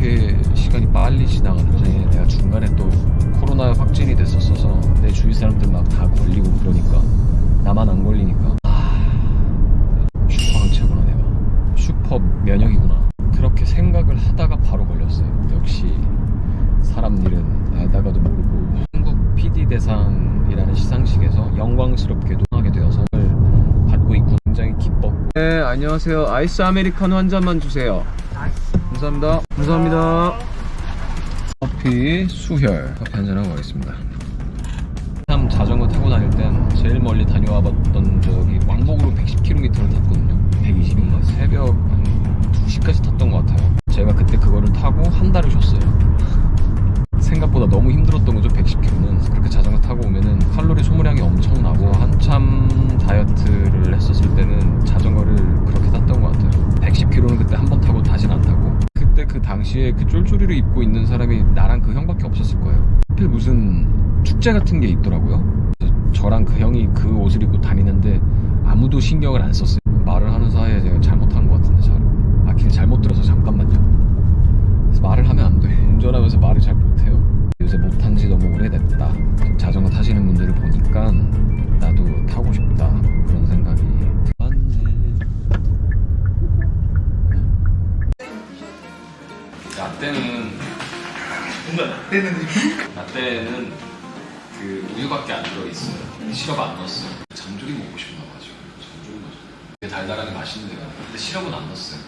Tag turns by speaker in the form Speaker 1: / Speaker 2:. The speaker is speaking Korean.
Speaker 1: 이렇게 시간이 빨리 지나가는 거지. 내가 중간에 또 코로나 확진이 됐었어서 내 주위 사람들 막 다 걸리고 그러니까 나만 안 걸리니까. 아, 슈퍼 항체구나 내가. 슈퍼 면역이구나. 그렇게 생각을 하다가 바로 걸렸어요. 역시 사람 일은 알다가도 모르고. 한국 PD 대상이라는 시상식에서 영광스럽게도 하게 되어서 받고 있고 굉장히 기뻤고. 네 안녕하세요. 아이스 아메리카노 한 잔만 주세요. 감사합니다 감사합니다. 커피 수혈. 커피 한 잔하고 가겠습니다. 참 자전거 타고 다닐 땐 제일 멀리 다녀와 봤던 적이 왕복으로 110km를 탔거든요. 120인가 새벽 한 2시까지 탔던 것 같아요. 제가 그때 그거를 타고 한 달을 쉬었어요. 생각보다 너무 힘들었던 거죠 110km는. 그렇게 자전거 타고 오면은 칼로리 소모 그 당시에 그 쫄쫄이를 입고 있는 사람이 나랑 그 형밖에 없었을 거예요 하필 무슨 축제 같은 게 있더라고요 저랑 그 형이 그 옷을 입고 다니는데 아무도 신경을 안 썼어요 말을 하는 사이에 제가 잘못한 것 같은데 잘. 아, 길 잘못 들어서 잠깐만요 그래서 말을 하면 안 돼. 운전하면서 말을 잘 못해요. 요새 못한 지 너무 오래됐다. 라떼는
Speaker 2: 뭔가 라떼는
Speaker 1: 라떼는 그 우유밖에 안 들어있어요. 시럽 안 넣었어요. 장조림 먹고 싶나 봐죠. 장조림 넣었어요. 되게 달달하게 맛있는데요. 근데 시럽은 안 넣었어요.